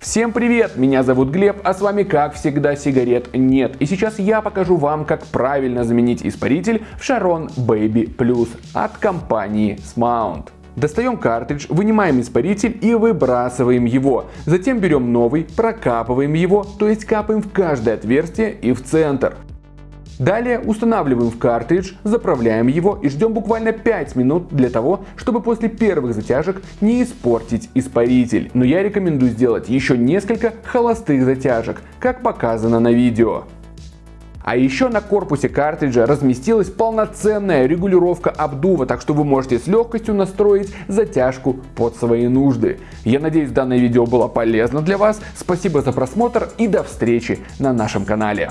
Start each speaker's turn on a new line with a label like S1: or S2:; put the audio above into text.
S1: Всем привет, меня зовут Глеб, а с вами как всегда сигарет нет. И сейчас я покажу вам, как правильно заменить испаритель в Sharon Baby Plus от компании Smount. Достаем картридж, вынимаем испаритель и выбрасываем его. Затем берем новый, прокапываем его, то есть капаем в каждое отверстие и в центр. Далее устанавливаем в картридж, заправляем его и ждем буквально 5 минут для того, чтобы после первых затяжек не испортить испаритель. Но я рекомендую сделать еще несколько холостых затяжек, как показано на видео. А еще на корпусе картриджа разместилась полноценная регулировка обдува, так что вы можете с легкостью настроить затяжку под свои нужды. Я надеюсь данное видео было полезно для вас. Спасибо за просмотр и до встречи на нашем канале.